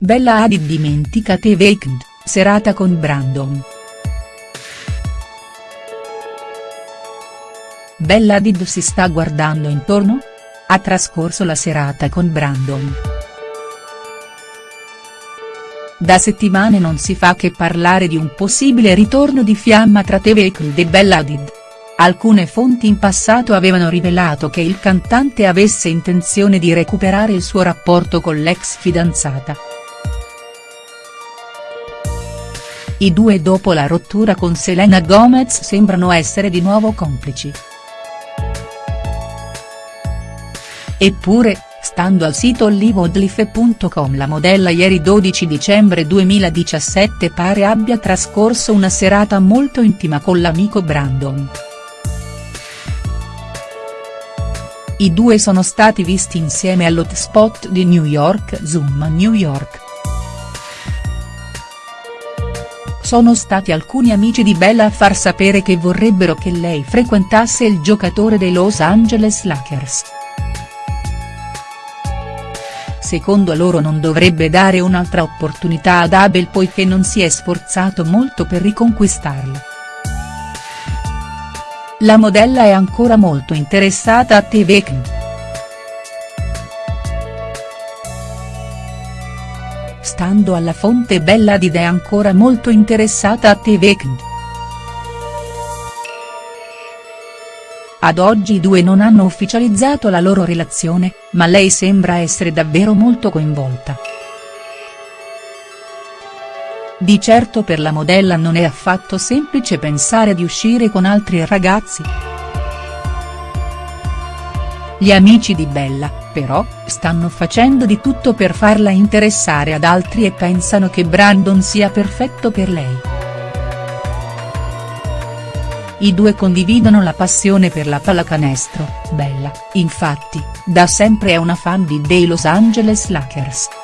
Bella Hadid dimentica The Weeknd, serata con Brandon. Bella Hadid si sta guardando intorno? Ha trascorso la serata con Brandon. Da settimane non si fa che parlare di un possibile ritorno di fiamma tra The Weeknd e Bella Hadid. Alcune fonti in passato avevano rivelato che il cantante avesse intenzione di recuperare il suo rapporto con l'ex fidanzata. I due dopo la rottura con Selena Gomez sembrano essere di nuovo complici. Eppure, stando al sito liveodlife.com la modella ieri 12 dicembre 2017 pare abbia trascorso una serata molto intima con l'amico Brandon. I due sono stati visti insieme all'hotspot di New York Zoom New York. Sono stati alcuni amici di Bella a far sapere che vorrebbero che lei frequentasse il giocatore dei Los Angeles Lakers. Secondo loro non dovrebbe dare un'altra opportunità ad Abel poiché non si è sforzato molto per riconquistarla. La modella è ancora molto interessata a The Stando alla fonte Bella Hadid è ancora molto interessata a Weeknd. Ad oggi i due non hanno ufficializzato la loro relazione, ma lei sembra essere davvero molto coinvolta. Di certo per la modella non è affatto semplice pensare di uscire con altri ragazzi. Gli amici di Bella, però, stanno facendo di tutto per farla interessare ad altri e pensano che Brandon sia perfetto per lei. I due condividono la passione per la pallacanestro, Bella, infatti, da sempre è una fan di dei Los Angeles Lakers.